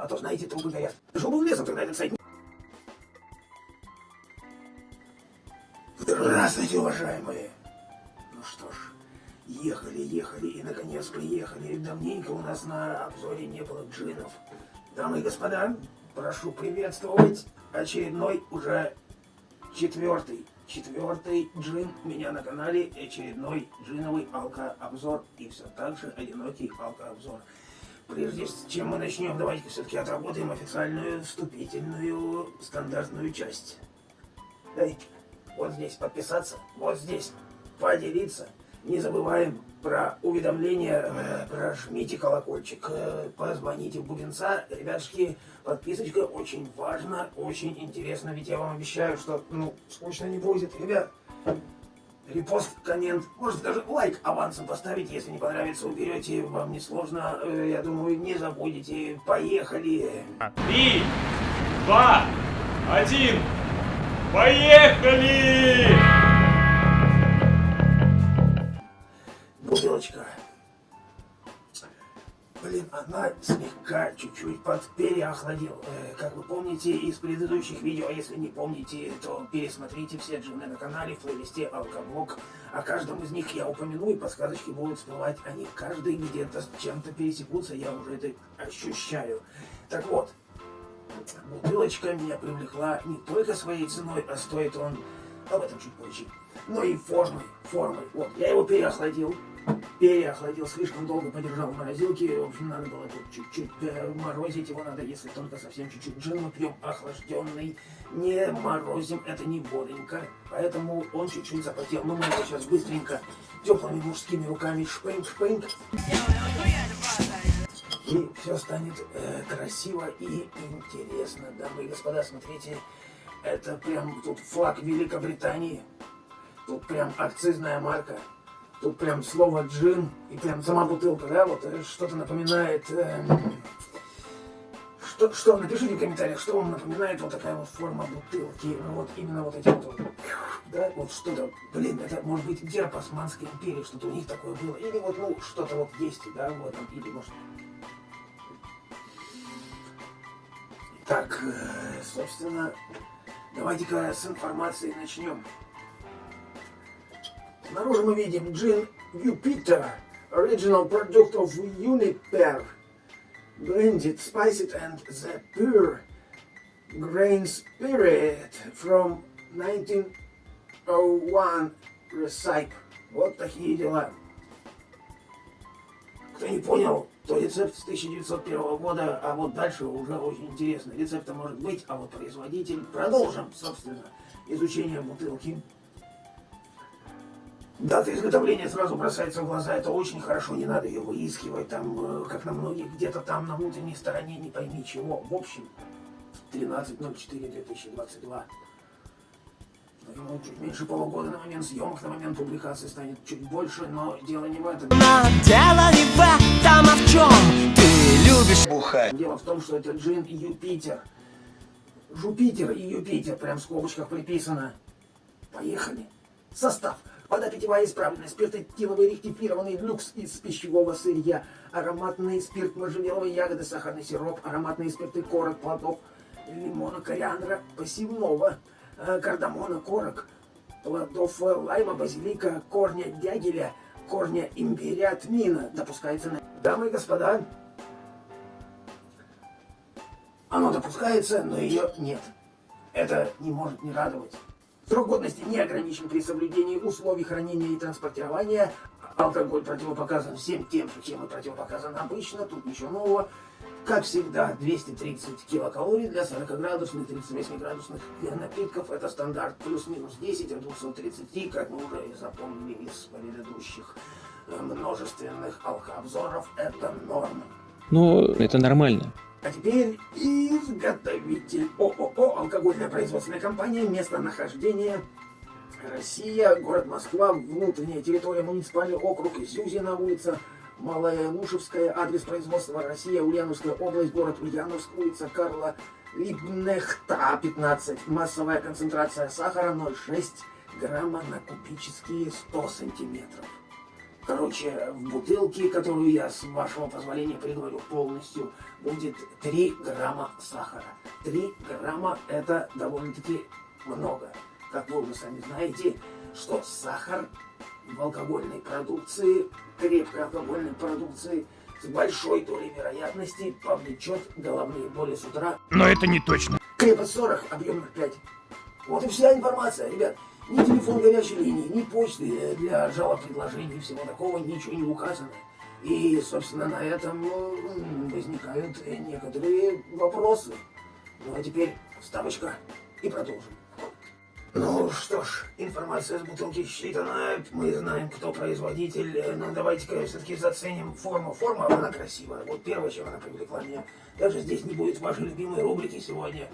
А то, знаете, трубы горят. Был лесом тогда этот сайт? Здравствуйте, уважаемые. Ну что ж, ехали, ехали и, наконец, приехали. Давненько у нас на обзоре не было джинов. Дамы и господа, прошу приветствовать очередной уже четвертый, четвертый джин у меня на канале, очередной джиновый алко-обзор и все так же одинокий алко-обзор. Прежде чем мы начнем, давайте все-таки отработаем официальную вступительную стандартную часть. Эй, вот здесь подписаться, вот здесь поделиться. Не забываем про уведомления, э, прожмите колокольчик, э, позвоните в Бубенца. Ребятушки, подписочка очень важна, очень интересно, ведь я вам обещаю, что, ну, скучно не будет. Ребят, репост, коммент, может даже лайк авансом поставить, если не понравится, уберете, вам не сложно, э, я думаю, не забудете. Поехали! Три, два, один, поехали! Слегка чуть-чуть подпереохладил. Э, как вы помните из предыдущих видео, а если не помните, то пересмотрите все джины на канале в плейлисте Алкоблок. О каждом из них я упомяну, и подсказочки будут всплывать. Они каждый где-то с чем-то пересекутся, я уже это ощущаю. Так вот, бутылочка меня привлекла не только своей ценой, а стоит он, об этом чуть позже, но и формой. формой. Вот, я его переохладил переохладил, слишком долго подержал в морозилке. В общем, надо было тут чуть-чуть морозить его надо, если только совсем чуть-чуть. Джин мы пьем охлажденный, не морозим, это не бодренько. Поэтому он чуть-чуть запотел. Но мы его сейчас быстренько теплыми мужскими руками шпынг-шпынг. И все станет э, красиво и интересно. Дамы и господа, смотрите, это прям тут флаг Великобритании. Тут прям акцизная марка. Тут прям слово джин и прям сама бутылка, да, вот э, что-то напоминает... Э, что, что, напишите в комментариях, что вам напоминает вот такая вот форма бутылки. Ну вот именно вот эти вот, да, вот что-то, блин, это может быть герб Османской империи, что-то у них такое было. Или вот, ну, что-то вот есть, да, в этом, или может... Так, э, собственно, давайте-ка с информацией начнем. Снаружи мы видим Джин Jupiter, original product of Uniper, blended, spiced and the pure grain spirit from 1901 Recipe. Вот такие дела. Кто не понял, то рецепт с 1901 года, а вот дальше уже очень интересно. Рецепта может быть, а вот производитель. Продолжим, собственно, изучение бутылки. Дата изготовления сразу бросается в глаза, это очень хорошо, не надо ее выискивать, там, э, как на многих, где-то там на внутренней стороне, не пойми чего. В общем, 13.04.2022. Ему чуть меньше полугода на момент съемок, на момент публикации станет чуть больше, но дело не в этом. Но дело не в этом, а в чем ты любишь бухать. Дело в том, что это джин Юпитер. Жупитер и Юпитер, прям в скобочках приписано. Поехали. Состав. Вода питьевая исправленная, спиртоэтиловый ректифированный люкс из пищевого сырья, ароматный спирт можжевеловой ягоды, сахарный сироп, ароматные спирты корок, плодов, лимона, кориандра, посевного, э, кардамона, корок, плодов лайма, базилика, корня дягеля, корня имбиря, тмина. Допускается на... Дамы и господа, оно допускается, но ее нет. Это не может не радовать. Срок годности не ограничен при соблюдении условий хранения и транспортирования. Алкоголь противопоказан всем тем чем и противопоказан обычно. Тут ничего нового. Как всегда, 230 килокалорий для 40-градусных, 38-градусных напитков. Это стандарт плюс-минус 10 от 230, как мы уже и запомнили из предыдущих э, множественных алкообзоров. Это норма. Ну, это нормально. А теперь изготовитель ООО «Алкогольная производственная компания», местонахождение Россия, город Москва, внутренняя территория, муниципальный округ Зюзина, улица Малая Нушевская, адрес производства Россия, Ульяновская область, город Ульяновск, улица Карла Либнехта, 15. Массовая концентрация сахара 0,6 грамма на кубические 100 сантиметров. Короче, в бутылке, которую я, с вашего позволения, приговорю полностью, будет 3 грамма сахара. 3 грамма это довольно-таки много. Как вы уже сами знаете, что сахар в алкогольной продукции, крепкой алкогольной продукции, с большой долей вероятности повлечет головные боли с утра. Но это не точно. Крепость 40, объем 0,5. Вот и вся информация, ребят. Ни телефон горячей линии, ни почты для жалоб, предложений, всего такого, ничего не указано. И, собственно, на этом м, возникают некоторые вопросы. Ну а теперь вставочка и продолжим. Ну что ж, информация с бутылки считана, мы знаем, кто производитель, но давайте-ка все-таки заценим форму. Форма, она красивая, вот первое, чем она привлекла меня. Даже здесь не будет вашей любимой рубрики сегодня.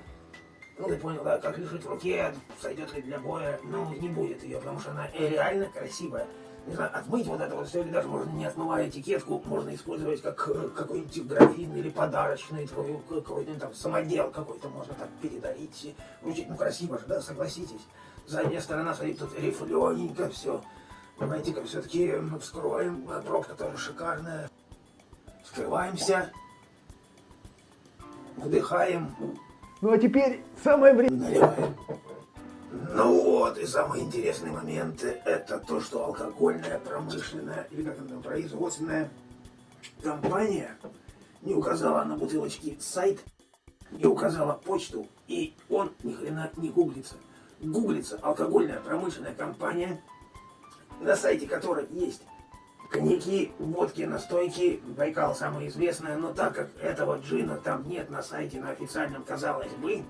Ну, ты понял, да, как лежит в руке, сойдет ли для боя. Ну, не будет ее, потому что она реально красивая. Не знаю, отмыть вот это вот все, или даже можно не отмывая этикетку, можно использовать как э, какой-нибудь графин или подарочный твой, какой-нибудь там самодел какой-то можно так передарить. Вручить, ну, красиво же, да, согласитесь. Задняя сторона стоит тут рифлененько, все. Давайте-ка все-таки вскроем, а пробка тоже шикарная. Вскрываемся, вдыхаем, Ну а теперь самое время. наливаем. Ну вот, и самый интересный момент, это то, что алкогольная, промышленная, или как она, производственная компания не указала на бутылочке сайт, не указала почту, и он ни хрена не гуглится. Гуглится алкогольная промышленная компания, на сайте которой есть коньяки, водки, настойки, Байкал самое известное, но так как этого джина там нет на сайте, на официальном, казалось бы,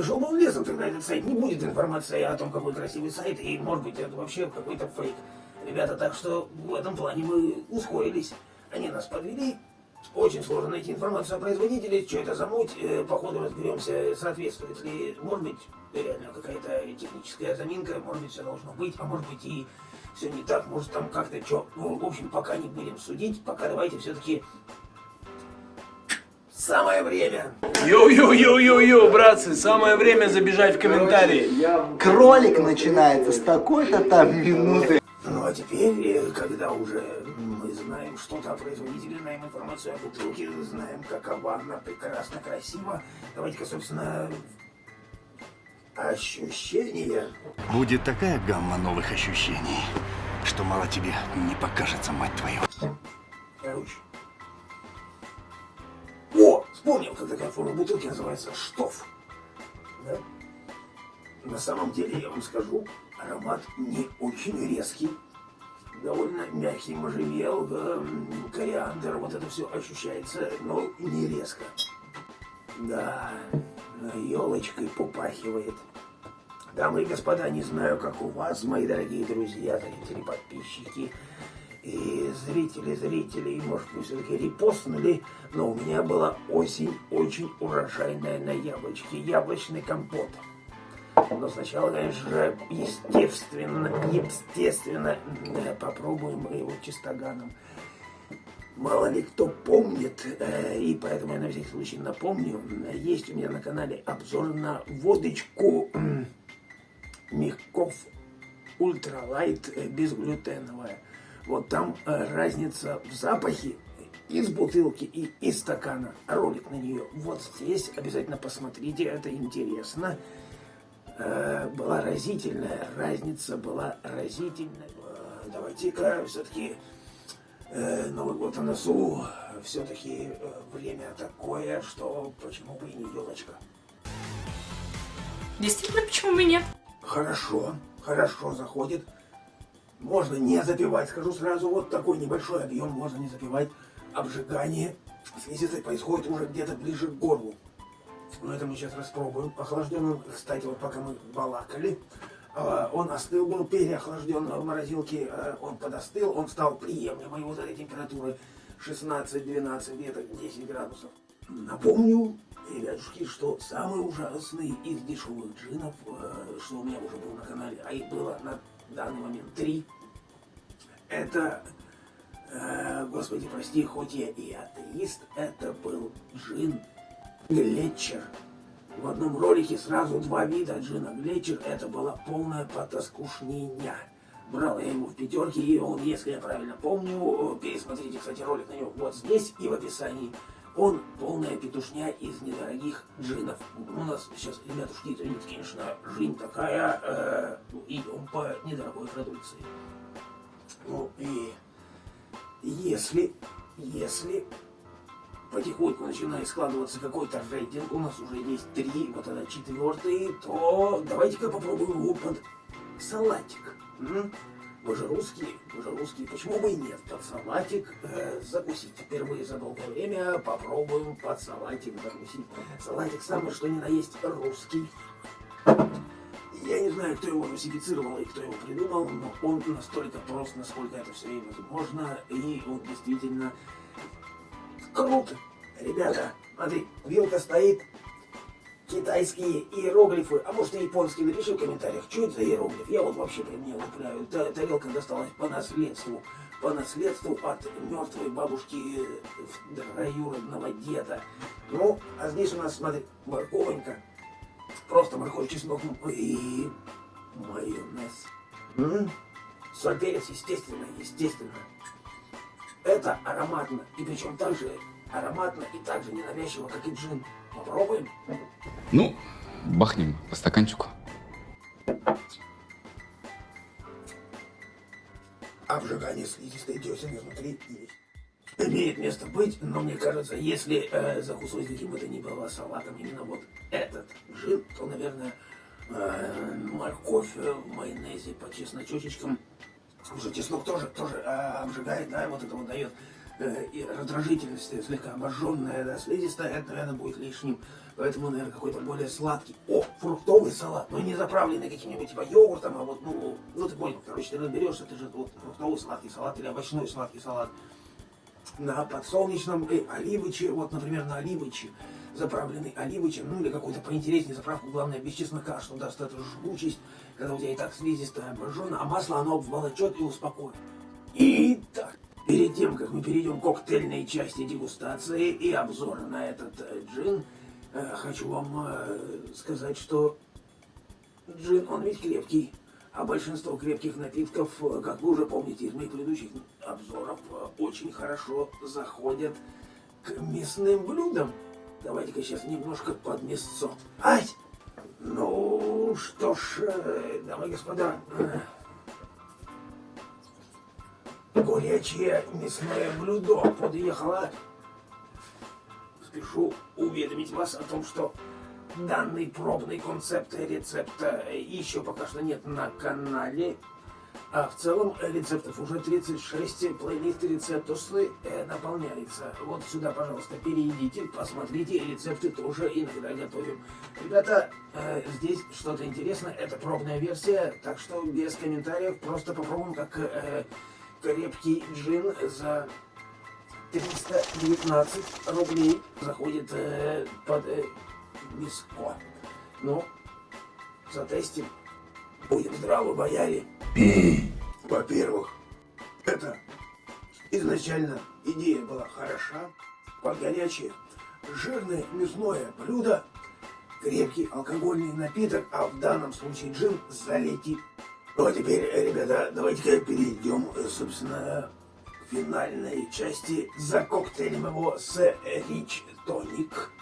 Шел бы он лесом тогда этот сайт, не будет информации о том, какой красивый сайт, и может быть это вообще какой-то фейк. Ребята, так что в этом плане мы ускорились. Они нас подвели. Очень сложно найти информацию о производителе, что это за муть, э, по ходу разберемся, соответствует ли, может быть, реально какая-то техническая заминка, может быть, все должно быть, а может быть и все не так, может там как-то что. Ну, в общем, пока не будем судить, пока давайте все-таки самое время. Йоу-йоу-йоу-йоу-йоу, братцы, самое время забежать в комментарии. Ролик начинается с такой-то там минуты. Ну а теперь, э, когда уже мы знаем что-то о производителе, знаем информацию о бутылке, знаем, какова она прекрасно, красиво, давайте-ка, собственно, ощущения. Будет такая гамма новых ощущений, что мало тебе не покажется, мать твою. Короче. О, вспомнил, как такая форма бутылки называется штоф. Да? На самом деле, я вам скажу, аромат не очень резкий. Довольно мягкий можжевел, да, кориандр, вот это все ощущается, но не резко. Да, елочкой попахивает. Дамы и господа, не знаю, как у вас, мои дорогие друзья, зрители, подписчики и зрители, зрители, может, вы все-таки репостнули, но у меня была осень очень урожайная на яблочки, яблочный компот. Но сначала, конечно же, естественно, естественно, э, попробуем мы его чистоганом. Мало ли кто помнит, э, и поэтому я на всякий случай напомню, э, есть у меня на канале обзор на водочку Мягков ультралайт э, безглютеновая. Вот там э, разница в запахе из бутылки и из стакана. Ролик на нее вот здесь. Обязательно посмотрите, это интересно. Э, была разительная разница, была разительная. Давайте-ка все-таки Новый год на носу. Все-таки время такое, что почему бы и не елочка. Действительно, почему бы нет? Хорошо, хорошо заходит. Можно не запивать, скажу сразу, вот такой небольшой объем можно не запивать. Обжигание слизистой происходит уже где-то ближе к горлу. Но это мы сейчас распробуем. Охлажден он, кстати, вот пока мы балакали, а, он остыл, был переохлажден в морозилке, а, он подостыл, он стал приемлемой вот этой температуры 16-12, где-то 10 градусов. Напомню, ребятушки, что самый ужасный из дешевых джинов, э, что у меня уже был на канале, а их было на данный момент три, это, э, господи, прости, хоть я и атеист, это был джин Глетчер. В одном ролике сразу два вида джина Глетчер, это была полная потаскушнения. Брал я его в пятерке, и он, если я правильно помню, э, пересмотрите, кстати, ролик на него вот здесь и в описании. Он полная петушня из недорогих джинов. У нас сейчас, ребятушки, извините, конечно, жизнь такая, э, ну, идем по недорогой продукции. Ну и если, если потихоньку начинает складываться какой-то рейтинг, у нас уже есть три, вот это четвертый, то давайте-ка попробуем его под салатик. М? Вы же русские, вы же русские, почему бы и нет? Под салатик э, закусить. Впервые за долгое время попробуем под салатик закусить. Салатик самый что ни на есть русский. Я не знаю, кто его русифицировал и кто его придумал, но он настолько прост, насколько это все и возможно, и он действительно круто. Ребята, смотри, вилка стоит, китайские иероглифы, а может и японские, напиши в комментариях, что это за иероглиф. Я вот вообще при мне лупляю. Та тарелка досталась по наследству, по наследству от мертвой бабушки э, троюродного деда. Ну, а здесь у нас, смотри, морковонька, просто морковь, чеснок и майонез. М? Соль, перец, естественно, естественно. Это ароматно, и причем так же ароматно и так же ненавязчиво, как и джин. Попробуем? Ну, бахнем по стаканчику. Обжигание слизистой десен изнутри есть. Имеет место быть, но мне кажется, если э, закусывать каким бы то ни было салатом именно вот этот джин, то, наверное, э, морковь в майонезе по чесночочечкам. Уже чеснок тоже, тоже э, обжигает, да, вот это вот дает э, и раздражительность э, слегка обожженная, да, слизистая, это, наверное, будет лишним. Поэтому, наверное, какой-то более сладкий. О, фруктовый салат, но не заправленный каким-нибудь типа йогуртом, а вот, ну, ну ты понял, короче, ты разберешься, это же вот фруктовый сладкий салат или овощной сладкий салат на подсолнечном и оливыче, вот, например, на оливыче, заправленный оливычем, ну или какой-то поинтереснее заправку, главное, без чеснока, что даст эту жгучесть, когда у тебя и так слизистая обожжена, а масло оно обволочет и успокоит. Итак, перед тем, как мы перейдем к коктейльной части дегустации и обзора на этот э, джин, э, хочу вам э, сказать, что джин, он ведь крепкий. А большинство крепких напитков, как вы уже помните из моих предыдущих обзоров, очень хорошо заходят к мясным блюдам. Давайте-ка сейчас немножко под мясцо. Ай! Ну, что ж, дамы и господа, горячее мясное блюдо подъехало. Спешу уведомить вас о том, что данный пробный концепт рецепта еще пока что нет на канале. А в целом рецептов уже 36 плейлист рецептусы э, наполняется. Вот сюда, пожалуйста, перейдите, посмотрите, рецепты тоже иногда готовим. Ребята, э, здесь что-то интересное, это пробная версия, так что без комментариев, просто попробуем как э, крепкий джин за 319 рублей заходит э, под э, миско. Ну, затестим. Будем здравы, бояре. Во-первых, это изначально идея была хороша. Под горячее, жирное мясное блюдо, крепкий алкогольный напиток, а в данном случае джин залетит. Ну а теперь, ребята, давайте-ка перейдем, собственно, к финальной части за коктейлем его с Рич Тоник.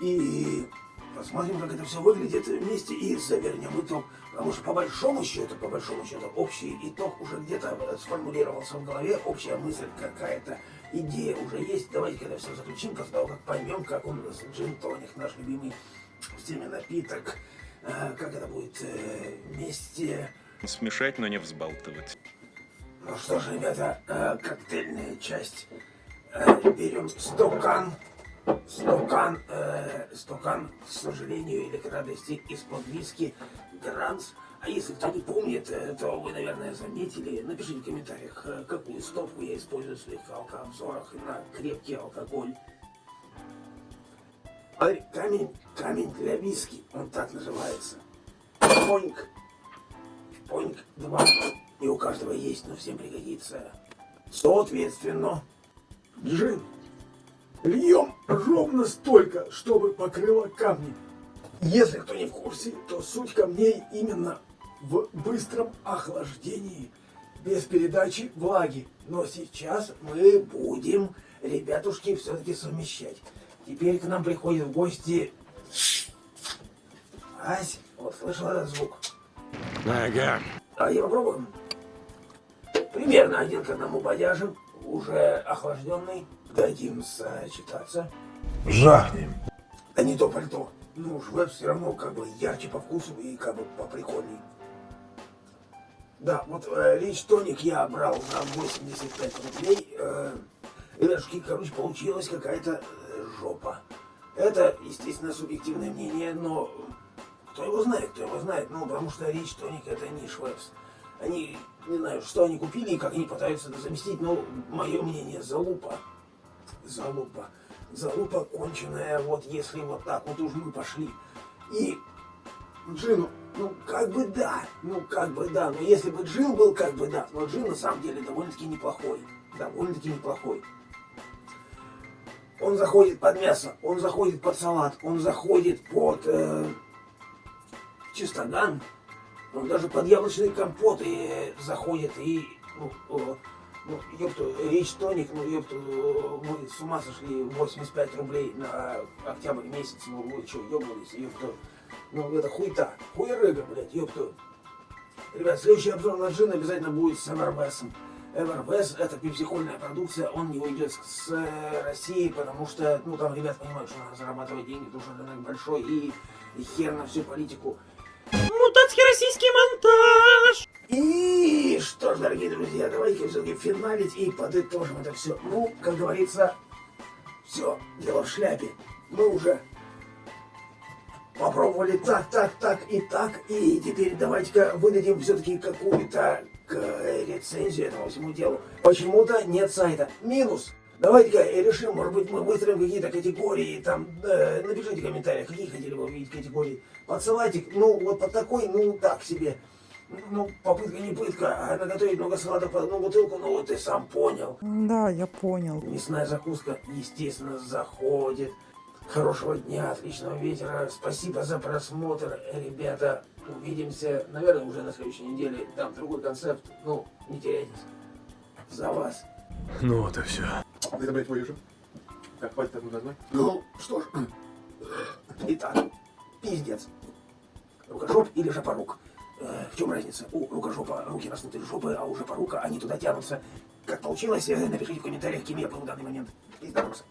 И посмотрим, как это все выглядит вместе и завернем итог. Потому что по большому счету, по большому счету, общий итог уже где-то сформулировался в голове, общая мысль какая-то, идея уже есть. Давайте это все заключим, после того, как поймем, как он джин тоник, наш любимый в теме напиток, э, как это будет э, вместе. Смешать, но не взбалтывать. Ну что ж, ребята, э, коктейльная часть. Э, берем стакан. Стакан, э, стакан, к сожалению или к радости, из-под виски Гранс. А если кто не помнит, э, то вы, наверное, заметили. Напишите в комментариях, э, какую стопку я использую в своих алкообзорах на крепкий алкоголь. Камень, камень для виски, он так называется. Поньк. Поньк 2. И у каждого есть, но всем пригодится. Соответственно, джин. Льем ровно столько, чтобы покрыло камни. Если кто не в курсе, то суть камней именно в быстром охлаждении, без передачи влаги. Но сейчас мы будем, ребятушки, все-таки совмещать. Теперь к нам приходит в гости... Ась, вот слышал этот звук? Ага. А я попробую. Примерно один к одному бодяжим, уже охлажденный. Дадим сочетаться. Жахнем. Да не то пальто. Ну, швеб все равно как бы ярче по вкусу и как бы поприкольней. Да, вот э, Рич Тоник я брал на 85 рублей. Э, ребятушки, короче, получилась какая-то э, жопа. Это, естественно, субъективное мнение, но кто его знает, кто его знает. Ну, потому что Рич Тоник это не Швепс. Они, не знаю, что они купили и как они пытаются это заместить, но мое мнение, залупа. Залупа. Залупа конченая, вот если вот так вот уж мы пошли. И Джину, ну как бы да, ну как бы да, но если бы Джин был как бы да, но Джин на самом деле довольно-таки неплохой, довольно-таки неплохой. Он заходит под мясо, он заходит под салат, он заходит под э, чистоган, он даже под яблочный компот и э, заходит и ну, э, ну, ёпту, речь тоник, ну, ёпту, мы с ума сошли, 85 рублей на октябрь месяц, ну, вы что, ёбнулись, ёпту, ну, это хуйта, хуерыга, блядь, ёпту. Ребят, следующий обзор на джин обязательно будет с Эвербесом. Эвербес это пепсикольная продукция, он не уйдет с, с России, потому что, ну, там ребят понимают, что надо зарабатывать деньги, потому что рынок большой, и, и хер на всю политику. Мутацкий российский монтаж! И что ж, дорогие друзья, давайте все-таки финалить и подытожим это все. Ну, как говорится, все, дело в шляпе. Мы уже попробовали так, так, так и так. И теперь давайте-ка выдадим все-таки какую-то э, рецензию этому всему делу. Почему-то нет сайта. Минус. Давайте-ка решим, может быть, мы выстроим какие-то категории, там, э, напишите в комментариях, какие хотели бы увидеть категории. Подсылайте, ну, вот под такой, ну, так себе. Ну, попытка не пытка, а наготовить много салатов под одну бутылку, ну, вот ты сам понял. Да, я понял. Мясная закуска, естественно, заходит. Хорошего дня, отличного вечера. Спасибо за просмотр, ребята. Увидимся, наверное, уже на следующей неделе. Там другой концепт. Ну, не теряйтесь. За вас. Ну вот и все. Забрать твою же? Как пальцы так нужно назвать? Ну, что ж. Итак, пиздец. Рукожоп или жопорук? Э, В чем разница? У рукожопа руки растут из жопы, а у жопорука они туда тянутся. Как получилось, э, напишите в комментариях, кем я был в данный момент. Пиздец.